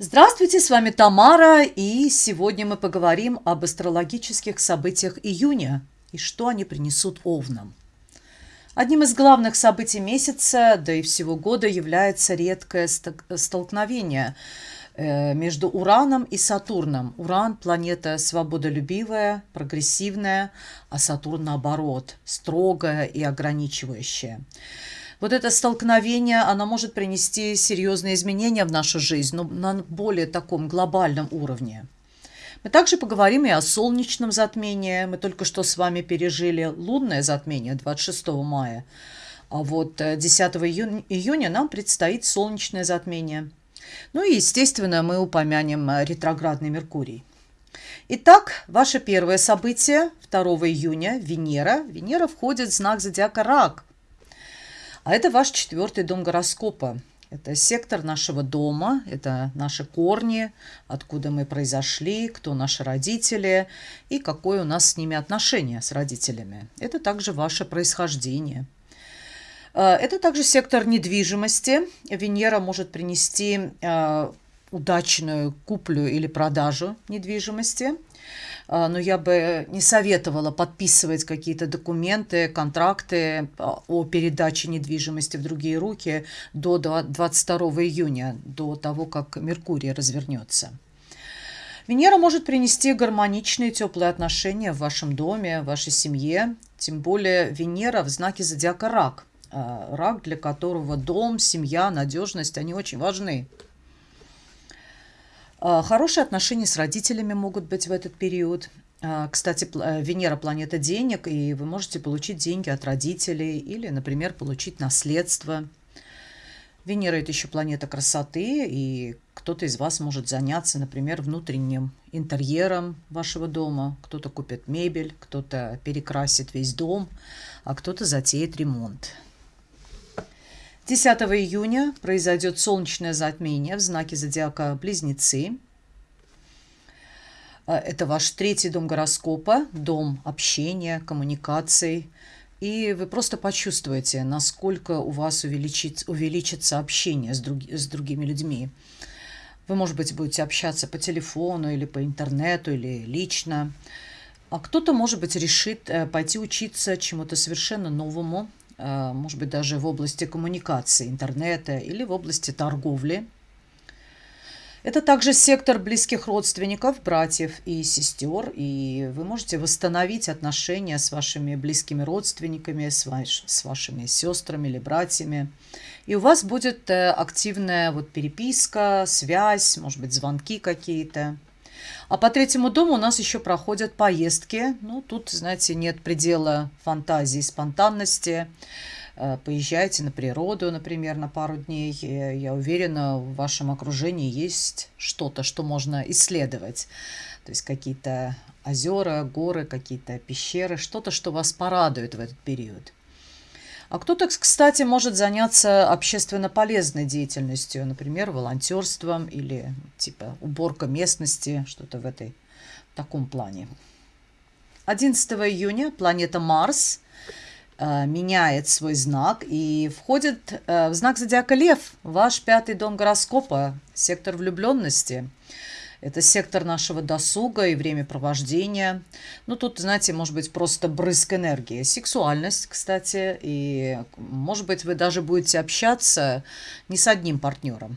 Здравствуйте, с вами Тамара, и сегодня мы поговорим об астрологических событиях июня и что они принесут овнам. Одним из главных событий месяца, да и всего года, является редкое столкновение э, между Ураном и Сатурном. Уран – планета свободолюбивая, прогрессивная, а Сатурн, наоборот, строгая и ограничивающая. Вот это столкновение, оно может принести серьезные изменения в нашу жизнь, но на более таком глобальном уровне. Мы также поговорим и о солнечном затмении. Мы только что с вами пережили лунное затмение 26 мая. А вот 10 э, июня, июня нам предстоит солнечное затмение. Ну и, естественно, мы упомянем э, ретроградный Меркурий. Итак, ваше первое событие 2 июня – Венера. Венера входит в знак зодиака Рак – а это ваш четвертый дом гороскопа. Это сектор нашего дома, это наши корни, откуда мы произошли, кто наши родители и какое у нас с ними отношение с родителями. Это также ваше происхождение. Э, это также сектор недвижимости. Венера может принести э, удачную куплю или продажу недвижимости. А, но я бы не советовала подписывать какие-то документы, контракты а, о передаче недвижимости в другие руки до 22 июня, до того, как Меркурий развернется. Венера может принести гармоничные теплые отношения в вашем доме, в вашей семье. Тем более Венера в знаке зодиака рак. А, рак, для которого дом, семья, надежность, они очень важны. А, хорошие отношения с родителями могут быть в этот период. А, кстати, э, Венера – планета денег, и вы можете получить деньги от родителей или, например, получить наследство. Венера – это еще планета красоты, и кто-то из вас может заняться, например, внутренним интерьером вашего дома. Кто-то купит мебель, кто-то перекрасит весь дом, а кто-то затеет ремонт. 10 июня произойдет солнечное затмение в знаке зодиака Близнецы. А, это ваш третий дом гороскопа, дом общения, коммуникаций. И вы просто почувствуете, насколько у вас увеличит, увеличится общение с, друг, с другими людьми. Вы, может быть, будете общаться по телефону или по интернету, или лично. А кто-то, может быть, решит э, пойти учиться чему-то совершенно новому, Э, может быть, даже в области коммуникации, интернета или в области торговли. Это также сектор близких родственников, братьев и сестер, и вы можете восстановить отношения с вашими близкими родственниками, с, ваш, с вашими сестрами или братьями. И у вас будет э, активная вот переписка, связь, может быть, звонки какие-то. А по третьему дому у нас еще проходят поездки. Ну, тут, знаете, нет предела фантазии, спонтанности. Э, поезжайте на природу, например, на пару дней. Я уверена, в вашем окружении есть что-то, что можно исследовать. То есть какие-то озера, горы, какие-то пещеры, что-то, что вас порадует в этот период. А кто-то, кстати, может заняться общественно полезной деятельностью, например, волонтерством или типа уборка местности, что-то в этой в таком плане. 11 июня планета Марс э, меняет свой знак и входит э, в знак зодиака Лев, ваш пятый дом гороскопа, сектор влюбленности – это сектор нашего досуга и времяпровождения. Ну, тут, знаете, может быть просто брызг энергии. Сексуальность, кстати. И, может быть, вы даже будете общаться не с одним партнером.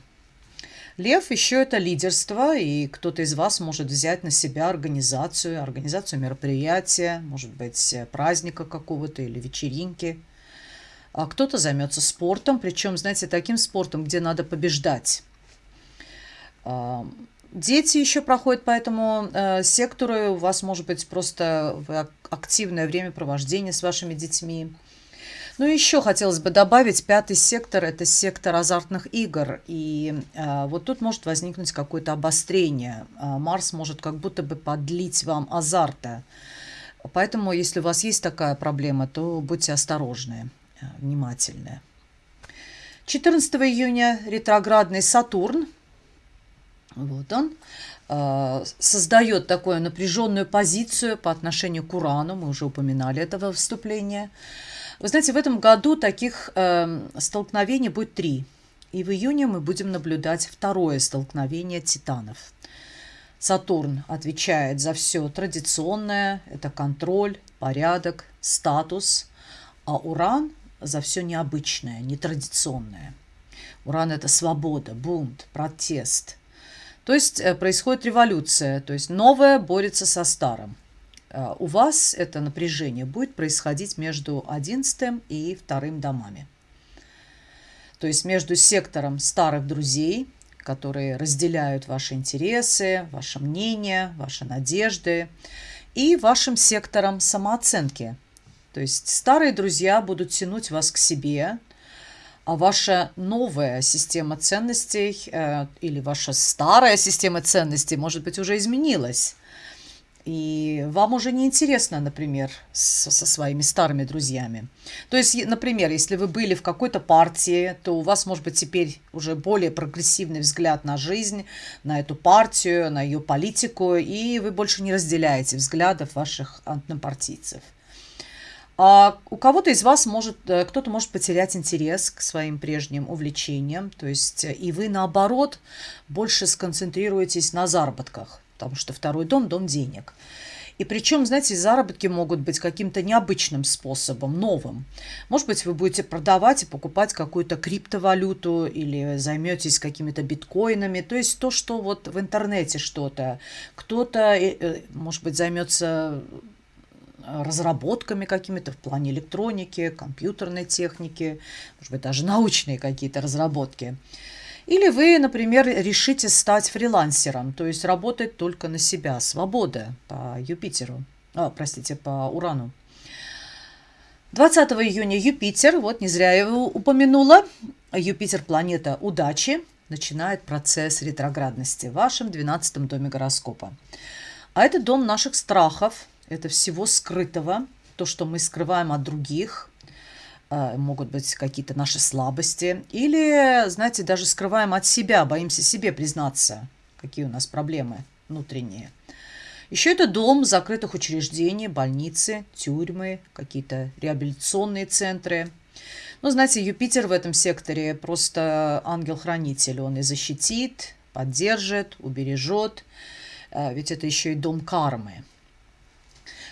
Лев еще это лидерство, и кто-то из вас может взять на себя организацию, организацию мероприятия, может быть, праздника какого-то или вечеринки. А кто-то займется спортом, причем, знаете, таким спортом, где надо побеждать. Дети еще проходят по этому э, сектору. У вас может быть просто активное времяпровождение с вашими детьми. Ну еще хотелось бы добавить, пятый сектор – это сектор азартных игр. И э, вот тут может возникнуть какое-то обострение. Э, Марс может как будто бы подлить вам азарта. Поэтому, если у вас есть такая проблема, то будьте осторожны, э, внимательны. 14 июня ретроградный Сатурн вот он э, создает такую напряженную позицию по отношению к Урану. Мы уже упоминали этого вступления. Вы знаете, в этом году таких э, столкновений будет три. И в июне мы будем наблюдать второе столкновение титанов. Сатурн отвечает за все традиционное, это контроль, порядок, статус, а Уран за все необычное, нетрадиционное. Уран – это свобода, бунт, протест. То есть э, происходит революция, то есть новое борется со старым. Э, у вас это напряжение будет происходить между 11 и вторым домами. То есть между сектором старых друзей, которые разделяют ваши интересы, ваше мнение, ваши надежды, и вашим сектором самооценки. То есть старые друзья будут тянуть вас к себе, а ваша новая система ценностей э, или ваша старая система ценностей, может быть, уже изменилась. И вам уже не интересно, например, со, со своими старыми друзьями. То есть, например, если вы были в какой-то партии, то у вас, может быть, теперь уже более прогрессивный взгляд на жизнь, на эту партию, на ее политику, и вы больше не разделяете взглядов ваших однопартийцев. А у кого-то из вас может, э, кто-то может потерять интерес к своим прежним увлечениям, то есть э, и вы, наоборот, больше сконцентрируетесь на заработках потому что второй дом – дом денег. И причем, знаете, заработки могут быть каким-то необычным способом, новым. Может быть, вы будете продавать и покупать какую-то криптовалюту или займетесь какими-то биткоинами. То есть то, что вот в интернете что-то. Кто-то, э, может быть, займется разработками какими-то в плане электроники, компьютерной техники, может быть, даже научные какие-то разработки. Или вы, например, решите стать фрилансером, то есть работать только на себя. Свобода по Юпитеру. А, простите, по Урану. 20 июня Юпитер, вот не зря я его упомянула, Юпитер – планета удачи, начинает процесс ретроградности в вашем 12 доме гороскопа. А это дом наших страхов, это всего скрытого, то, что мы скрываем от других, а, могут быть какие-то наши слабости. Или, знаете, даже скрываем от себя, боимся себе признаться, какие у нас проблемы внутренние. Еще это дом закрытых учреждений, больницы, тюрьмы, какие-то реабилитационные центры. Ну, знаете, Юпитер в этом секторе просто ангел-хранитель. Он и защитит, поддержит, убережет. А, ведь это еще и дом кармы.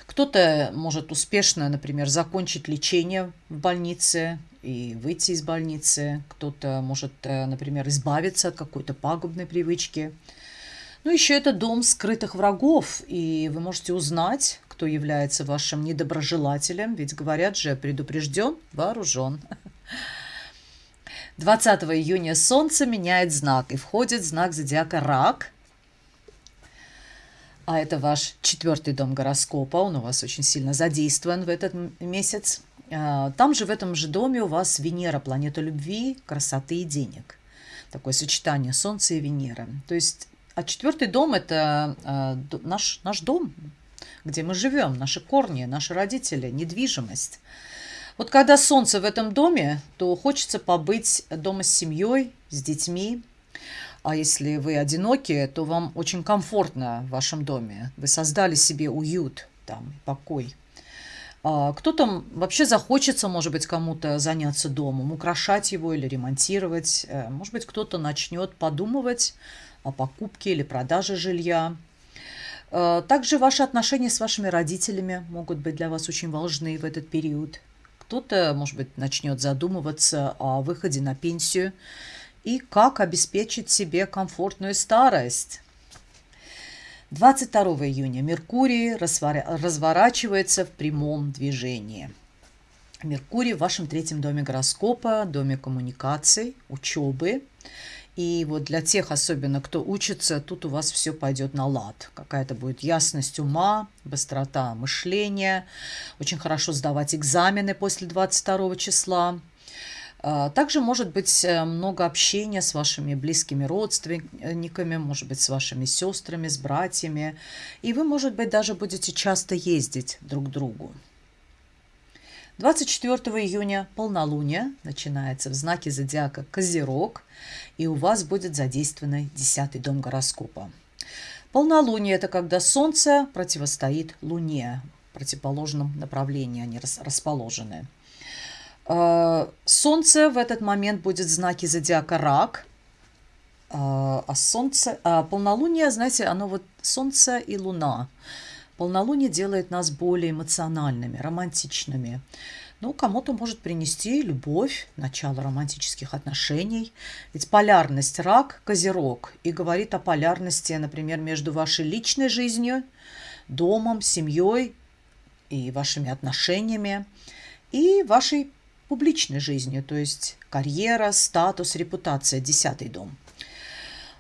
Кто-то может успешно, например, закончить лечение в больнице и выйти из больницы. Кто-то может, э, например, избавиться от какой-то пагубной привычки. Ну, еще это дом скрытых врагов, и вы можете узнать, кто является вашим недоброжелателем, ведь говорят же, предупрежден, вооружен. 20 июня Солнце меняет знак и входит в знак зодиака Рак – а это ваш четвертый дом гороскопа, он у вас очень сильно задействован в этот месяц. А, там же, в этом же доме у вас Венера, планета любви, красоты и денег. Такое сочетание Солнца и Венеры. То есть, а четвертый дом – это а, наш, наш дом, где мы живем, наши корни, наши родители, недвижимость. Вот когда Солнце в этом доме, то хочется побыть дома с семьей, с детьми, а если вы одиноки, то вам очень комфортно в вашем доме. Вы создали себе уют, там, покой. А кто-то вообще захочется, может быть, кому-то заняться домом, украшать его или ремонтировать. Э, может быть, кто-то начнет подумывать о покупке или продаже жилья. Э, также ваши отношения с вашими родителями могут быть для вас очень важны в этот период. Кто-то, может быть, начнет задумываться о выходе на пенсию и как обеспечить себе комфортную старость. 22 июня Меркурий разворачивается в прямом движении. Меркурий в вашем третьем доме гороскопа, доме коммуникаций, учебы. И вот для тех, особенно кто учится, тут у вас все пойдет на лад. Какая-то будет ясность ума, быстрота мышления. Очень хорошо сдавать экзамены после 22 числа. А, также может быть э, много общения с вашими близкими родственниками, может быть, с вашими сестрами, с братьями. И вы, может быть, даже будете часто ездить друг к другу. 24 июня полнолуние начинается в знаке зодиака Козерог, и у вас будет задействован 10 дом гороскопа. Полнолуние – это когда Солнце противостоит Луне, в противоположном направлении они расположены. Э, Солнце в этот момент будет в знаке зодиака Рак. Э, а Солнце, а полнолуние, знаете, оно вот Солнце и Луна. Полнолуние делает нас более эмоциональными, романтичными. Ну, кому-то может принести любовь, начало романтических отношений. Ведь полярность рак, козерог, и говорит о полярности, например, между вашей личной жизнью, домом, семьей и вашими отношениями, и вашей публичной жизнью, то есть карьера, статус, репутация, десятый дом –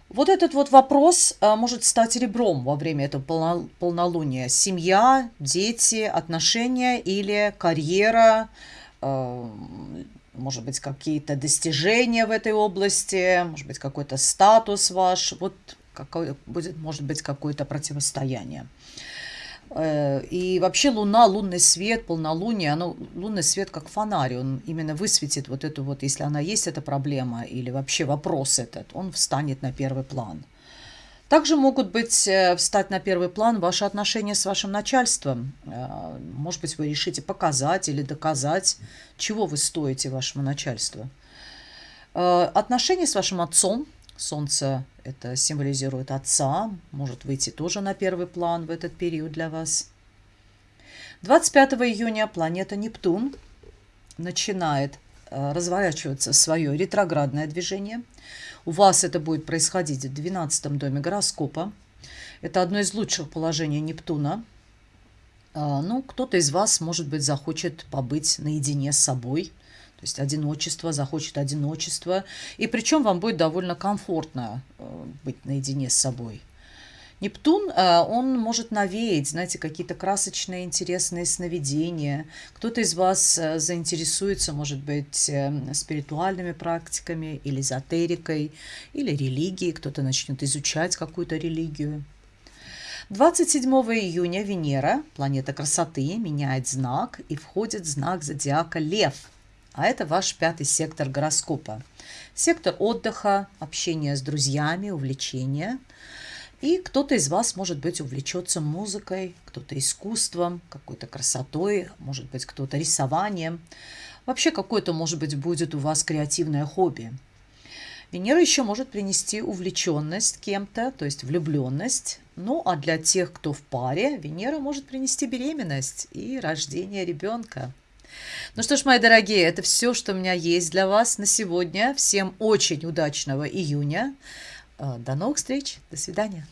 вот этот вот вопрос а, может стать ребром во время этого полнолуния. Семья, дети, отношения или карьера, а, может быть, какие-то достижения в этой области, может быть, какой-то статус ваш. Вот какой, будет, может быть, какое-то противостояние. Э, и вообще Луна, лунный свет, полнолуние, оно, лунный свет как фонарь, он именно высветит вот эту вот, если она есть, эта проблема, или вообще вопрос этот, он встанет на первый план. Также могут быть, э, встать на первый план ваши отношения с вашим начальством. Э, может быть, вы решите показать или доказать, чего вы стоите вашему начальству. Отношения с вашим отцом, Солнце это символизирует отца, может выйти тоже на первый план в этот период для вас. 25 июня планета Нептун начинает э, разворачиваться свое ретроградное движение. У вас это будет происходить в 12 доме гороскопа. Это одно из лучших положений Нептуна. А, ну, кто-то из вас, может быть, захочет побыть наедине с собой – то есть одиночество, захочет одиночество. И причем вам будет довольно комфортно э, быть наедине с собой. Нептун, э, он может навеять, знаете, какие-то красочные, интересные сновидения. Кто-то из вас э, заинтересуется, может быть, спиритуальными практиками или эзотерикой, или религией. Кто-то начнет изучать какую-то религию. 27 июня Венера, планета красоты, меняет знак и входит в знак зодиака Лев – а это ваш пятый сектор гороскопа. Сектор отдыха, общения с друзьями, увлечения. И кто-то из вас, может быть, увлечется музыкой, кто-то искусством, какой-то красотой, может быть, кто-то рисованием. Вообще какое-то, может быть, будет у вас креативное хобби. Венера еще может принести увлеченность кем-то, то есть влюбленность. Ну, а для тех, кто в паре, Венера может принести беременность и рождение ребенка. Ну что ж, мои дорогие, это все, что у меня есть для вас на сегодня. Всем очень удачного июня. Э, до новых встреч. До свидания.